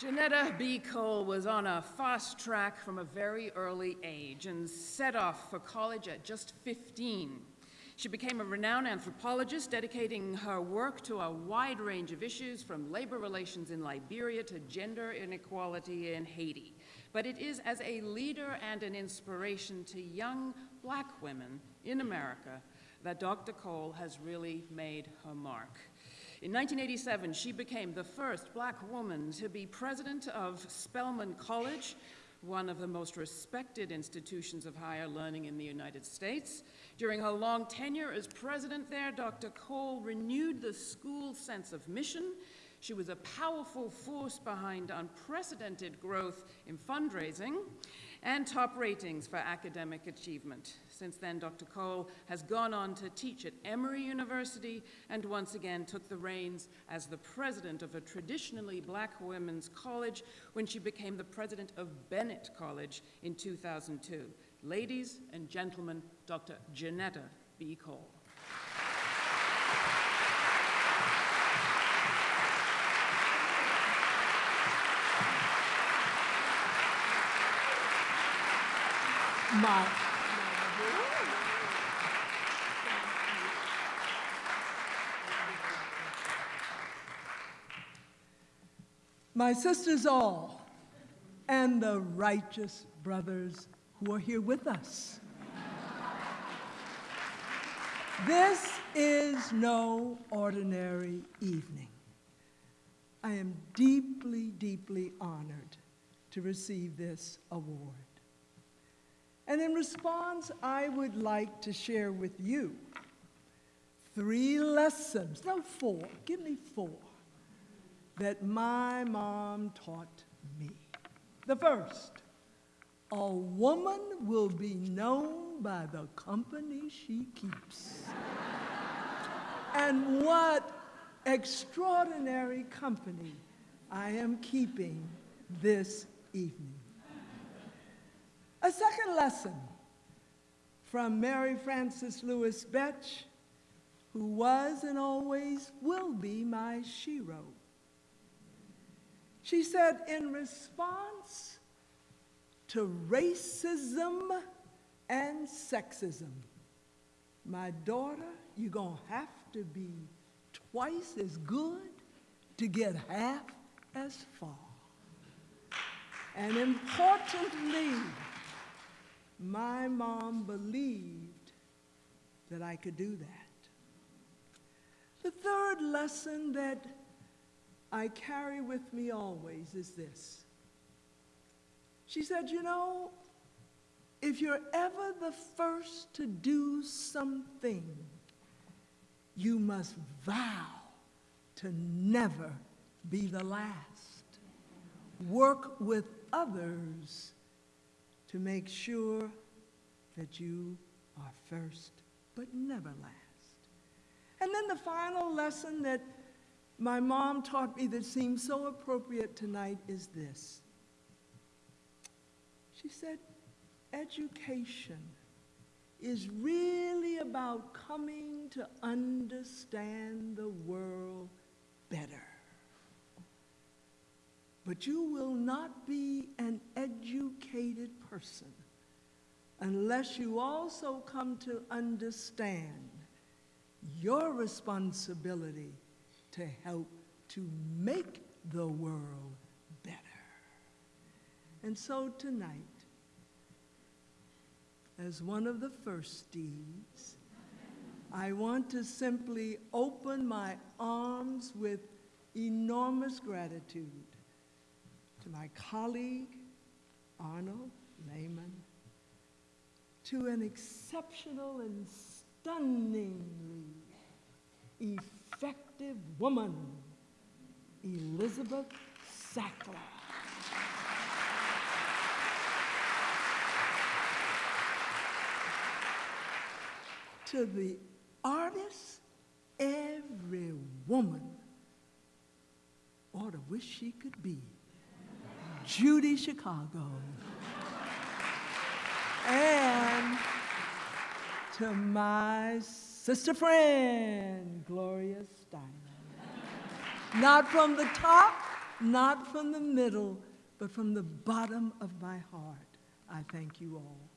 Johnnetta B. Cole was on a fast track from a very early age and set off for college at just 15. She became a renowned anthropologist, dedicating her work to a wide range of issues from labor relations in Liberia to gender inequality in Haiti. But it is as a leader and an inspiration to young black women in America that Dr. Cole has really made her mark. In 1987, she became the first black woman to be president of Spelman College, one of the most respected institutions of higher learning in the United States. During her long tenure as president there, Dr. Cole renewed the school's sense of mission. She was a powerful force behind unprecedented growth in fundraising and top ratings for academic achievement. Since then, Dr. Cole has gone on to teach at Emory University and once again took the reins as the president of a traditionally black women's college when she became the president of Bennett College in 2002. Ladies and gentlemen, Dr. Johnnetta B. Cole. My, sisters all, and the righteous brothers who are here with us. This is no ordinary evening. I am deeply, deeply honored to receive this award. And in response, I would like to share with you three lessons, no, four, give me four, that my mom taught me. The first, a woman will be known by the company she keeps. and what extraordinary company I am keeping this evening. A second lesson from Mary Frances Lewis Betsch, who was and always will be my shero. She said, in response to racism and sexism, my daughter, you're going to have to be twice as good to get half as far. And importantly, my mom believed that I could do that. The third lesson that I carry with me always is this. She said, You know, if you're ever the first to do something, you must vow to never be the last. Work with others to make sure that you are first, but never last. And then the final lesson that my mom taught me that seems so appropriate tonight is this. She said, education is really about coming to understand the world better. But you will not be educated person unless you also come to understand your responsibility to help to make the world better. And so tonight, as one of the first deeds, I want to simply open my arms with enormous gratitude to my colleague, Arnold Lehman to an exceptional and stunningly effective woman, Elizabeth Sackler. to the artist, every woman ought to wish she could be. Judy Chicago. and to my sister friend, Gloria Steinem. Not from the top, not from the middle, but from the bottom of my heart, I thank you all.